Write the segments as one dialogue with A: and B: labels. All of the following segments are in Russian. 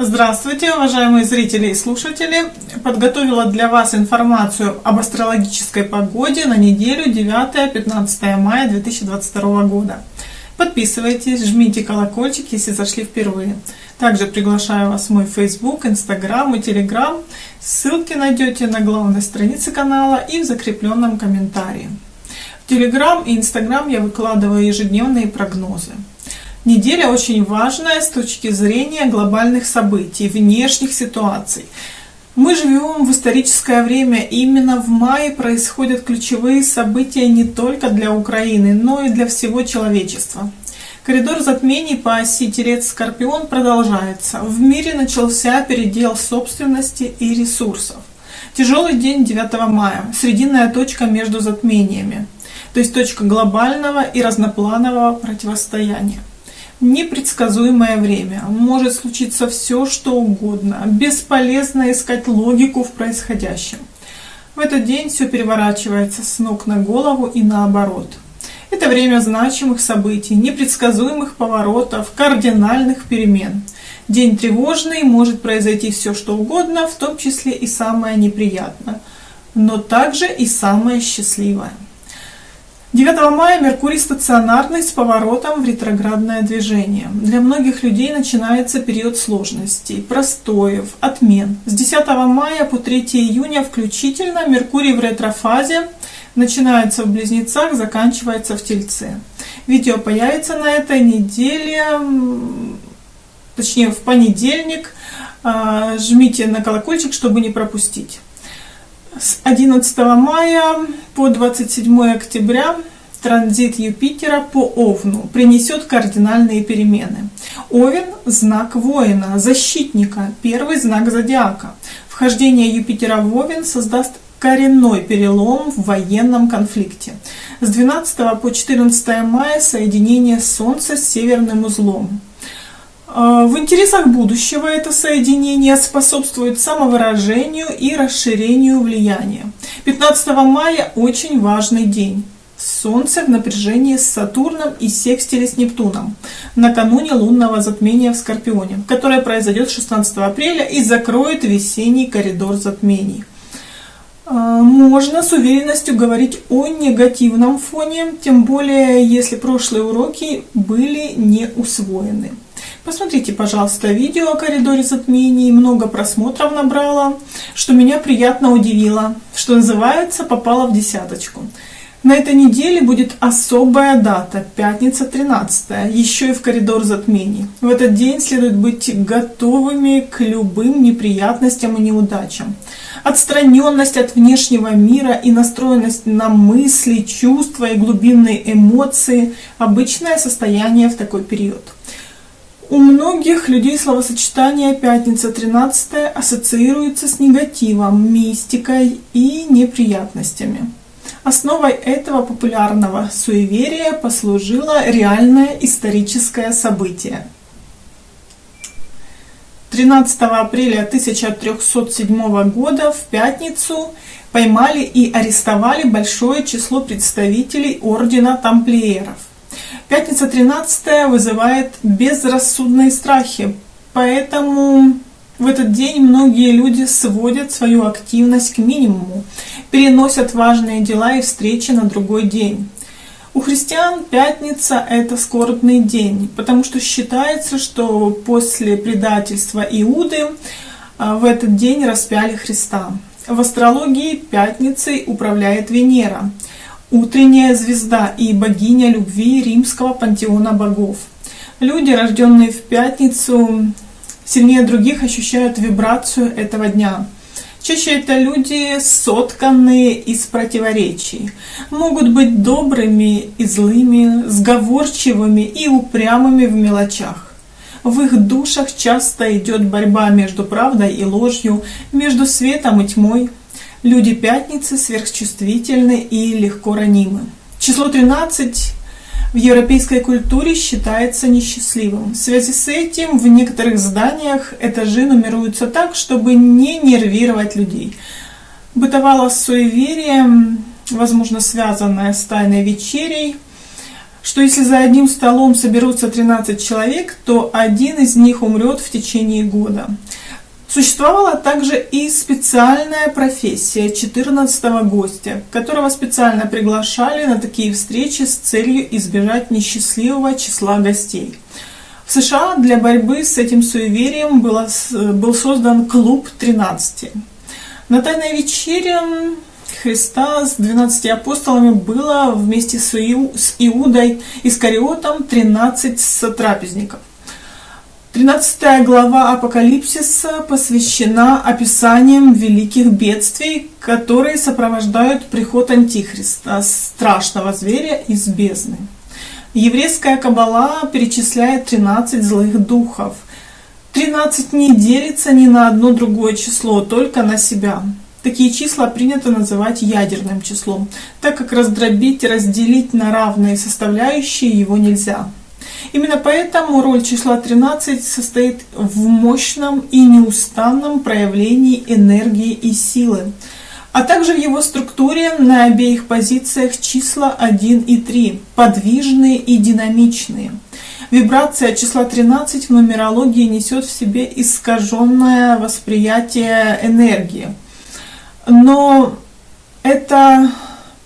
A: Здравствуйте, уважаемые зрители и слушатели! Подготовила для вас информацию об астрологической погоде на неделю 9-15 мая 2022 года. Подписывайтесь, жмите колокольчик, если зашли впервые. Также приглашаю вас в мой Facebook, Instagram и Telegram. Ссылки найдете на главной странице канала и в закрепленном комментарии. В Telegram и Instagram я выкладываю ежедневные прогнозы. Неделя очень важная с точки зрения глобальных событий, внешних ситуаций. Мы живем в историческое время, именно в мае происходят ключевые события не только для Украины, но и для всего человечества. Коридор затмений по оси Телец-Скорпион продолжается. В мире начался передел собственности и ресурсов. Тяжелый день 9 мая, срединная точка между затмениями, то есть точка глобального и разнопланового противостояния непредсказуемое время. Может случиться все, что угодно. Бесполезно искать логику в происходящем. В этот день все переворачивается с ног на голову и наоборот. Это время значимых событий, непредсказуемых поворотов, кардинальных перемен. День тревожный, может произойти все, что угодно, в том числе и самое неприятное, но также и самое счастливое. 9 мая Меркурий стационарный с поворотом в ретроградное движение. Для многих людей начинается период сложностей, простоев, отмен. С 10 мая по 3 июня включительно Меркурий в ретрофазе начинается в Близнецах, заканчивается в Тельце. Видео появится на этой неделе, точнее в понедельник. А, жмите на колокольчик, чтобы не пропустить. С 11 мая по 27 октября транзит Юпитера по Овну принесет кардинальные перемены. Овен – знак воина, защитника, первый знак зодиака. Вхождение Юпитера в Овен создаст коренной перелом в военном конфликте. С 12 по 14 мая соединение Солнца с северным узлом. А, в интересах будущего это соединение способствует самовыражению и расширению влияния. 15 мая очень важный день. Солнце в напряжении с Сатурном и секстиле с Нептуном накануне лунного затмения в Скорпионе, которое произойдет 16 апреля и закроет весенний коридор затмений. А, можно с уверенностью говорить о негативном фоне, тем более если прошлые уроки были не усвоены. Посмотрите, пожалуйста, видео о коридоре затмений, много просмотров набрало, что меня приятно удивило, что называется, попало в десяточку. На этой неделе будет особая дата, пятница 13, еще и в коридор затмений. В этот день следует быть готовыми к любым неприятностям и неудачам. Отстраненность от внешнего мира и настроенность на мысли, чувства и глубинные эмоции – обычное состояние в такой период. У многих людей словосочетание «пятница 13 ассоциируется с негативом, мистикой и неприятностями. Основой этого популярного суеверия послужило реальное историческое событие. 13 апреля 1307 года в пятницу поймали и арестовали большое число представителей ордена тамплиеров. Пятница 13 вызывает безрассудные страхи, поэтому в этот день многие люди сводят свою активность к минимуму, переносят важные дела и встречи на другой день. У христиан пятница – это скорбный день, потому что считается, что после предательства Иуды а, в этот день распяли Христа. В астрологии пятницей управляет Венера, утренняя звезда и богиня любви римского пантеона богов. Люди, рожденные в пятницу, сильнее других ощущают вибрацию этого дня. Чаще это люди, сотканные из противоречий. Могут быть добрыми и злыми, сговорчивыми и упрямыми в мелочах. В их душах часто идет борьба между правдой и ложью, между светом и тьмой. Люди пятницы сверхчувствительны и легко ранимы. Число 13 в европейской культуре считается несчастливым. В связи с этим в некоторых зданиях этажи нумеруются так, чтобы не нервировать людей. Бытовало суеверие, возможно связанное с тайной вечерей, что если за одним столом соберутся 13 человек, то один из них умрет в течение года. Существовала также и специальная профессия 14 гостя, которого специально приглашали на такие встречи с целью избежать несчастливого числа гостей. В США для борьбы с этим суеверием было, был создан клуб 13. На Тайной вечере Христа с 12 апостолами было вместе с Иудой Искариотом 13 сотрапезников. 13 глава Апокалипсиса посвящена описаниям великих бедствий, которые сопровождают приход Антихриста, страшного зверя из бездны. Еврейская кабала перечисляет 13 злых духов. 13 не делится ни на одно другое число, только на себя. Такие числа принято называть ядерным числом, так как раздробить и разделить на равные составляющие его нельзя. Именно поэтому роль числа 13 состоит в мощном и неустанном проявлении энергии и силы, а также в его структуре на обеих позициях числа 1 и 3, подвижные и динамичные. Вибрация числа 13 в нумерологии несет в себе искаженное восприятие энергии. Но это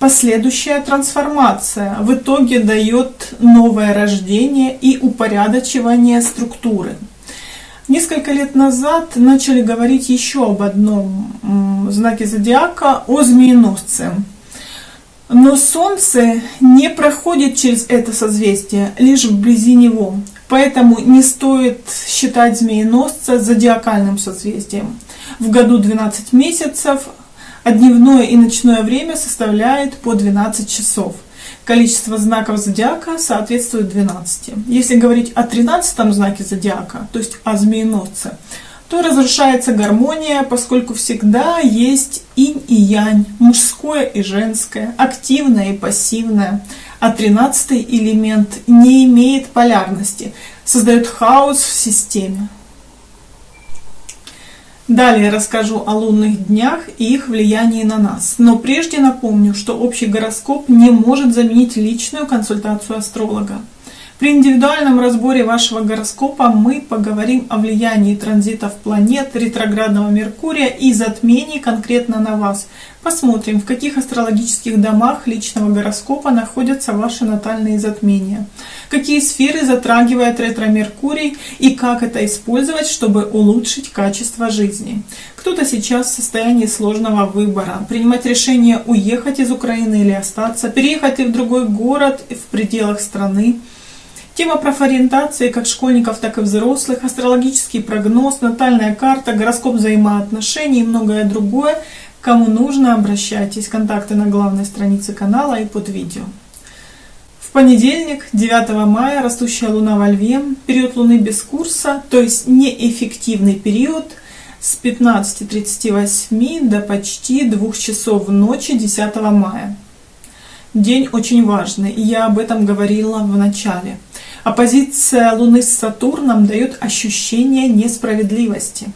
A: Последующая трансформация в итоге дает новое рождение и упорядочивание структуры. Несколько лет назад начали говорить еще об одном знаке зодиака, о змееносце. Но Солнце не проходит через это созвездие, лишь вблизи него. Поэтому не стоит считать змееносца зодиакальным созвездием. В году 12 месяцев, а дневное и ночное время составляет по 12 часов. Количество знаков зодиака соответствует 12. Если говорить о 13 знаке зодиака, то есть о змееносце, то разрушается гармония, поскольку всегда есть инь и янь, мужское и женское, активное и пассивное. А 13 элемент не имеет полярности, создает хаос в системе. Далее расскажу о лунных днях и их влиянии на нас. Но прежде напомню, что общий гороскоп не может заменить личную консультацию астролога. При индивидуальном разборе вашего гороскопа мы поговорим о влиянии транзитов планет, ретроградного Меркурия и затмений конкретно на вас. Посмотрим, в каких астрологических домах личного гороскопа находятся ваши натальные затмения, какие сферы затрагивает ретро-Меркурий и как это использовать, чтобы улучшить качество жизни. Кто-то сейчас в состоянии сложного выбора, принимать решение уехать из Украины или остаться, переехать ли в другой город в пределах страны, Тема профориентации как школьников, так и взрослых, астрологический прогноз, натальная карта, гороскоп взаимоотношений и многое другое. Кому нужно, обращайтесь. Контакты на главной странице канала и под видео. В понедельник, 9 мая, растущая луна во льве, период луны без курса, то есть неэффективный период с 15.38 до почти 2 часов ночи 10 мая. День очень важный, и я об этом говорила в начале. Оппозиция Луны с Сатурном дает ощущение несправедливости.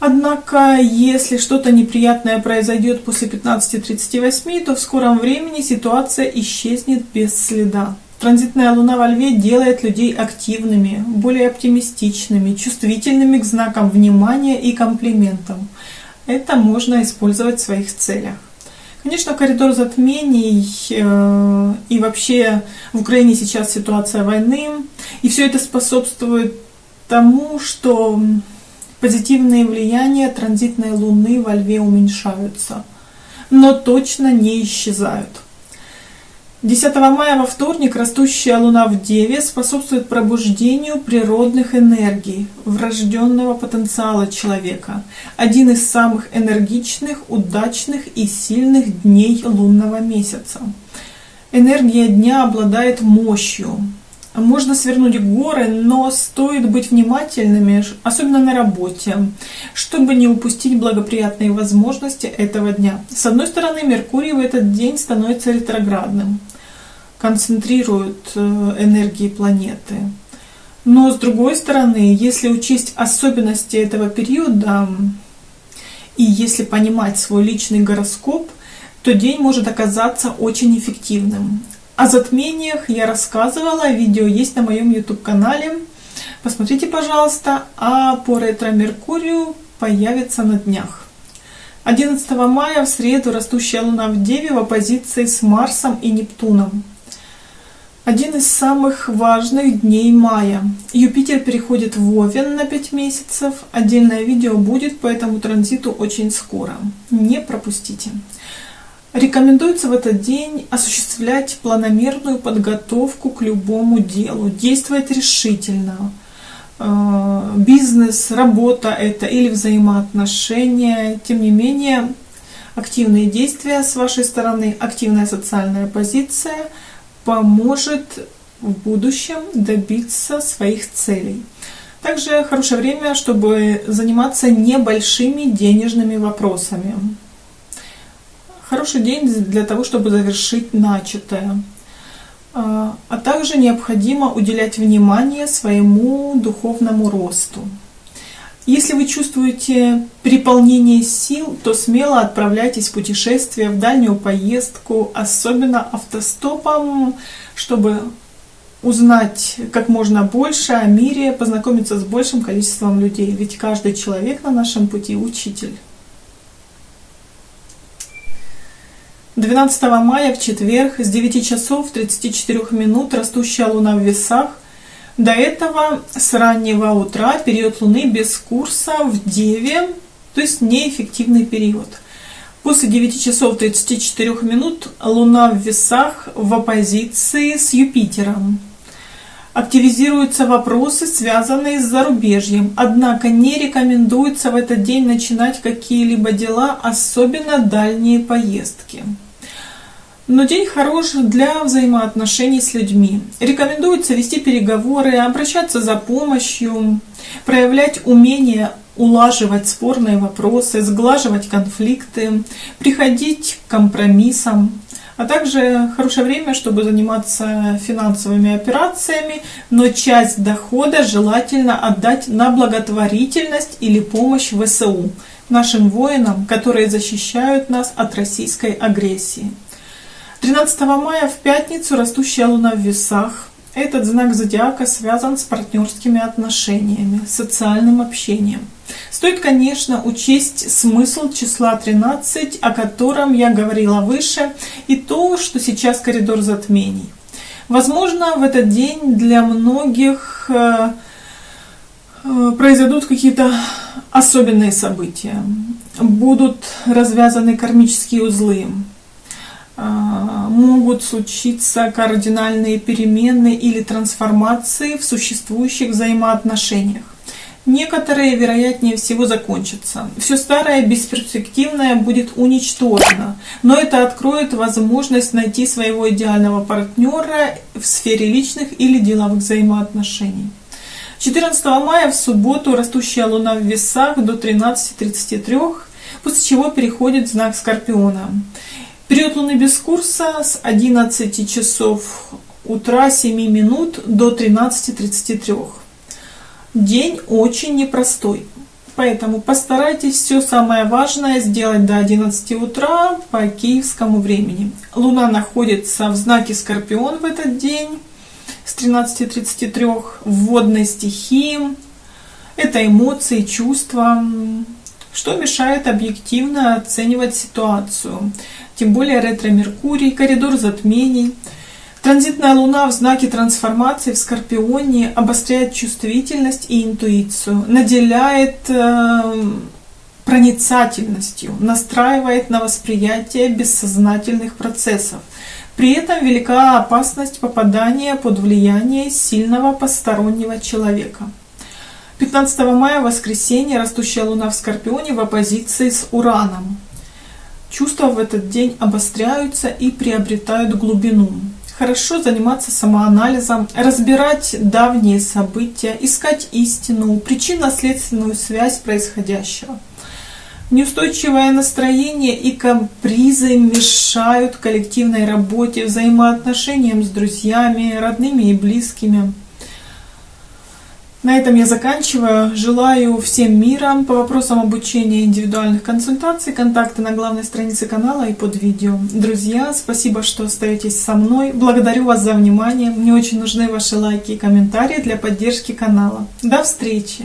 A: Однако, если что-то неприятное произойдет после 15.38, то в скором времени ситуация исчезнет без следа. Транзитная Луна во Льве делает людей активными, более оптимистичными, чувствительными к знакам внимания и комплиментам. Это можно использовать в своих целях. Конечно, коридор затмений э, и вообще в Украине сейчас ситуация войны, и все это способствует тому, что позитивные влияния транзитной Луны во Льве уменьшаются, но точно не исчезают. 10 мая во вторник растущая Луна в Деве способствует пробуждению природных энергий, врожденного потенциала человека. Один из самых энергичных, удачных и сильных дней лунного месяца. Энергия дня обладает мощью. Можно свернуть горы, но стоит быть внимательными, особенно на работе, чтобы не упустить благоприятные возможности этого дня. С одной стороны, Меркурий в этот день становится ретроградным концентрируют э, энергии планеты. Но с другой стороны, если учесть особенности этого периода и если понимать свой личный гороскоп, то день может оказаться очень эффективным. О затмениях я рассказывала, видео есть на моем YouTube-канале. Посмотрите, пожалуйста. А по ретро-меркурию появится на днях. 11 мая в среду растущая Луна в Деве в оппозиции с Марсом и Нептуном. Один из самых важных дней мая. Юпитер переходит в Овен на 5 месяцев. Отдельное видео будет по этому транзиту очень скоро. Не пропустите. Рекомендуется в этот день осуществлять планомерную подготовку к любому делу, действовать решительно. Э, бизнес, работа это или взаимоотношения. Тем не менее, активные действия с вашей стороны, активная социальная позиция – поможет в будущем добиться своих целей. Также хорошее время, чтобы заниматься небольшими денежными вопросами. Хороший день для того, чтобы завершить начатое. А, а также необходимо уделять внимание своему духовному росту. Если вы чувствуете переполнение сил, то смело отправляйтесь в путешествие, в дальнюю поездку, особенно автостопом, чтобы узнать как можно больше о мире, познакомиться с большим количеством людей. Ведь каждый человек на нашем пути учитель. 12 мая в четверг с 9 часов 34 минут растущая луна в весах до этого с раннего утра период Луны без курса в Деве, то есть неэффективный период. После 9 часов 34 минут Луна в весах в оппозиции с Юпитером. Активизируются вопросы, связанные с зарубежьем. Однако не рекомендуется в этот день начинать какие-либо дела, особенно дальние поездки. Но день хорош для взаимоотношений с людьми. Рекомендуется вести переговоры, обращаться за помощью, проявлять умение улаживать спорные вопросы, сглаживать конфликты, приходить к компромиссам, а также хорошее время, чтобы заниматься финансовыми операциями, но часть дохода желательно отдать на благотворительность или помощь ВСУ, нашим воинам, которые защищают нас от российской агрессии. 13 мая в пятницу растущая луна в весах. Этот знак зодиака связан с партнерскими отношениями, социальным общением. Стоит, конечно, учесть смысл числа 13, о котором я говорила выше, и то, что сейчас коридор затмений. Возможно, в этот день для многих э, э, произойдут какие-то особенные события. Будут развязаны кармические узлы, могут случиться кардинальные перемены или трансформации в существующих взаимоотношениях. Некоторые, вероятнее всего, закончатся. Все старое, бесперспективное будет уничтожено, но это откроет возможность найти своего идеального партнера в сфере личных или деловых взаимоотношений. 14 мая в субботу растущая луна в весах до 13.33, после чего переходит знак Скорпиона. Период Луны без курса с 11 часов утра 7 минут до 13.33. День очень непростой, поэтому постарайтесь все самое важное сделать до 11 утра по киевскому времени. Луна находится в знаке Скорпион в этот день с 13.33 в водной стихии. Это эмоции, чувства, что мешает объективно оценивать ситуацию тем более ретро-меркурий, коридор затмений. Транзитная луна в знаке трансформации в Скорпионе обостряет чувствительность и интуицию, наделяет э, проницательностью, настраивает на восприятие бессознательных процессов. При этом велика опасность попадания под влияние сильного постороннего человека. 15 мая, воскресенье, растущая луна в Скорпионе в оппозиции с Ураном. Чувства в этот день обостряются и приобретают глубину. Хорошо заниматься самоанализом, разбирать давние события, искать истину, причинно-следственную связь происходящего. Неустойчивое настроение и капризы мешают коллективной работе, взаимоотношениям с друзьями, родными и близкими. На этом я заканчиваю. Желаю всем мира. По вопросам обучения индивидуальных консультаций контакты на главной странице канала и под видео. Друзья, спасибо, что остаетесь со мной. Благодарю вас за внимание. Мне очень нужны ваши лайки и комментарии для поддержки канала. До встречи!